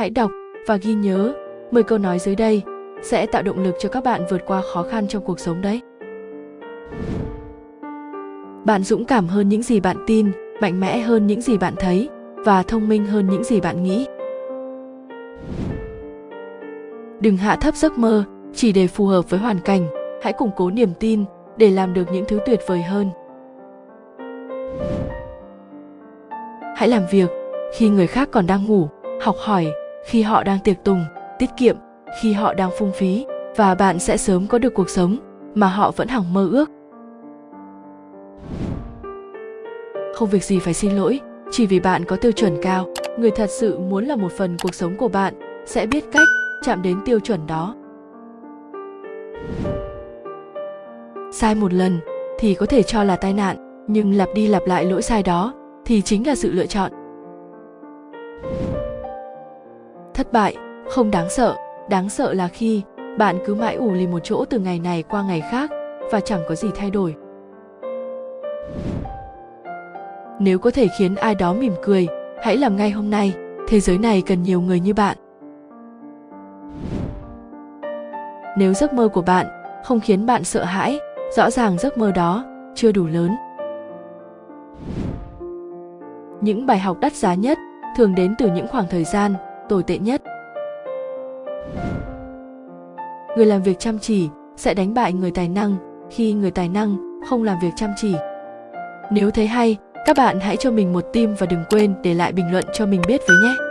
Hãy đọc và ghi nhớ 10 câu nói dưới đây sẽ tạo động lực cho các bạn vượt qua khó khăn trong cuộc sống đấy. Bạn dũng cảm hơn những gì bạn tin, mạnh mẽ hơn những gì bạn thấy và thông minh hơn những gì bạn nghĩ. Đừng hạ thấp giấc mơ chỉ để phù hợp với hoàn cảnh, hãy củng cố niềm tin để làm được những thứ tuyệt vời hơn. Hãy làm việc khi người khác còn đang ngủ, học hỏi khi họ đang tiệc tùng, tiết kiệm khi họ đang phung phí và bạn sẽ sớm có được cuộc sống mà họ vẫn hằng mơ ước. Không việc gì phải xin lỗi, chỉ vì bạn có tiêu chuẩn cao, người thật sự muốn là một phần cuộc sống của bạn sẽ biết cách chạm đến tiêu chuẩn đó. Sai một lần thì có thể cho là tai nạn, nhưng lặp đi lặp lại lỗi sai đó thì chính là sự lựa chọn. Thất bại không đáng sợ, đáng sợ là khi bạn cứ mãi ủ lì một chỗ từ ngày này qua ngày khác và chẳng có gì thay đổi. Nếu có thể khiến ai đó mỉm cười, hãy làm ngay hôm nay, thế giới này cần nhiều người như bạn. Nếu giấc mơ của bạn không khiến bạn sợ hãi, rõ ràng giấc mơ đó chưa đủ lớn. Những bài học đắt giá nhất thường đến từ những khoảng thời gian tồi tệ nhất. Người làm việc chăm chỉ sẽ đánh bại người tài năng khi người tài năng không làm việc chăm chỉ. Nếu thấy hay, các bạn hãy cho mình một tim và đừng quên để lại bình luận cho mình biết với nhé.